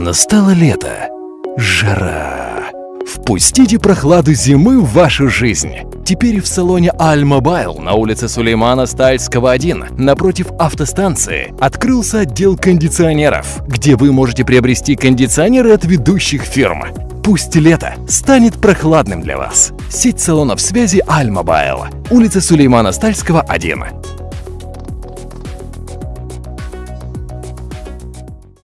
Настало лето. Жара. Впустите прохладу зимы в вашу жизнь. Теперь в салоне Альмобайл на улице Сулеймана Стальского 1 напротив автостанции открылся отдел кондиционеров, где вы можете приобрести кондиционеры от ведущих фирм. Пусть лето станет прохладным для вас. Сеть салонов связи Альмобайл. Улица Сулеймана Стальского 1.